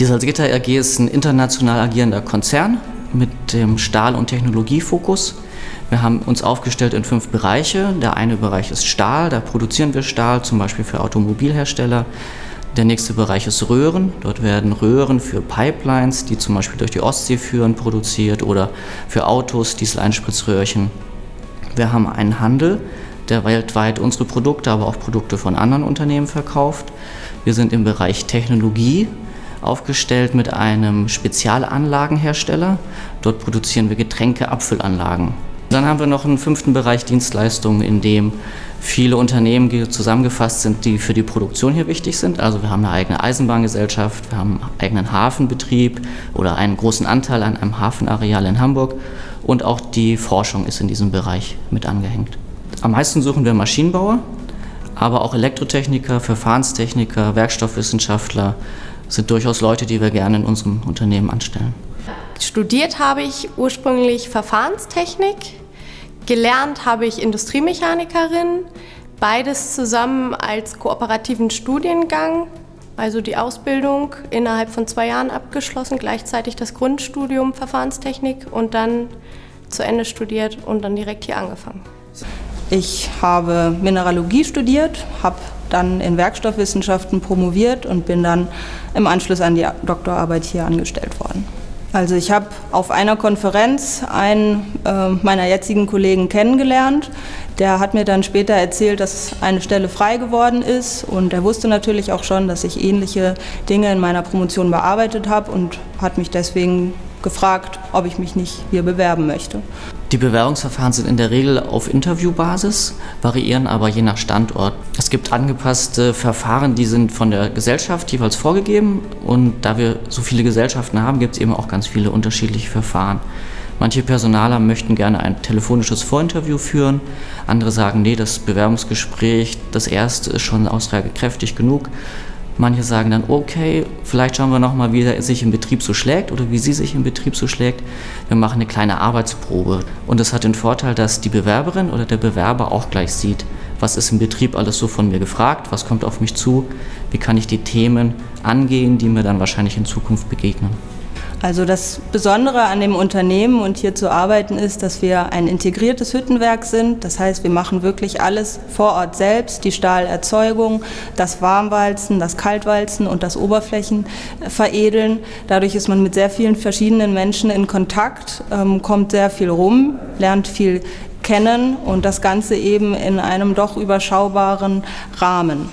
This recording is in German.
Die Salzgitter AG ist ein international agierender Konzern mit dem Stahl- und Technologiefokus. Wir haben uns aufgestellt in fünf Bereiche. Der eine Bereich ist Stahl, da produzieren wir Stahl, zum Beispiel für Automobilhersteller. Der nächste Bereich ist Röhren. Dort werden Röhren für Pipelines, die zum Beispiel durch die Ostsee führen, produziert oder für Autos, Dieseleinspritzröhrchen. Wir haben einen Handel, der weltweit unsere Produkte, aber auch Produkte von anderen Unternehmen verkauft. Wir sind im Bereich Technologie aufgestellt mit einem Spezialanlagenhersteller. Dort produzieren wir Getränke-Abfüllanlagen. Dann haben wir noch einen fünften Bereich Dienstleistungen, in dem viele Unternehmen zusammengefasst sind, die für die Produktion hier wichtig sind. Also wir haben eine eigene Eisenbahngesellschaft, wir haben einen eigenen Hafenbetrieb oder einen großen Anteil an einem Hafenareal in Hamburg und auch die Forschung ist in diesem Bereich mit angehängt. Am meisten suchen wir Maschinenbauer, aber auch Elektrotechniker, Verfahrenstechniker, Werkstoffwissenschaftler sind durchaus Leute, die wir gerne in unserem Unternehmen anstellen. Studiert habe ich ursprünglich Verfahrenstechnik, gelernt habe ich Industriemechanikerin, beides zusammen als kooperativen Studiengang, also die Ausbildung innerhalb von zwei Jahren abgeschlossen, gleichzeitig das Grundstudium Verfahrenstechnik und dann zu Ende studiert und dann direkt hier angefangen. Ich habe Mineralogie studiert, habe dann in Werkstoffwissenschaften promoviert und bin dann im Anschluss an die Doktorarbeit hier angestellt worden. Also ich habe auf einer Konferenz einen äh, meiner jetzigen Kollegen kennengelernt. Der hat mir dann später erzählt, dass eine Stelle frei geworden ist und er wusste natürlich auch schon, dass ich ähnliche Dinge in meiner Promotion bearbeitet habe und hat mich deswegen gefragt, ob ich mich nicht hier bewerben möchte. Die Bewerbungsverfahren sind in der Regel auf Interviewbasis, variieren aber je nach Standort. Es gibt angepasste Verfahren, die sind von der Gesellschaft jeweils vorgegeben und da wir so viele Gesellschaften haben, gibt es eben auch ganz viele unterschiedliche Verfahren. Manche Personaler möchten gerne ein telefonisches Vorinterview führen, andere sagen, nee, das Bewerbungsgespräch, das erste ist schon aussagekräftig genug. Manche sagen dann, okay, vielleicht schauen wir nochmal, wie er sich im Betrieb so schlägt oder wie sie sich im Betrieb so schlägt. Wir machen eine kleine Arbeitsprobe. Und das hat den Vorteil, dass die Bewerberin oder der Bewerber auch gleich sieht, was ist im Betrieb alles so von mir gefragt, was kommt auf mich zu, wie kann ich die Themen angehen, die mir dann wahrscheinlich in Zukunft begegnen. Also das Besondere an dem Unternehmen und hier zu arbeiten ist, dass wir ein integriertes Hüttenwerk sind. Das heißt, wir machen wirklich alles vor Ort selbst, die Stahlerzeugung, das Warmwalzen, das Kaltwalzen und das Oberflächenveredeln. Dadurch ist man mit sehr vielen verschiedenen Menschen in Kontakt, ähm, kommt sehr viel rum, lernt viel kennen und das Ganze eben in einem doch überschaubaren Rahmen.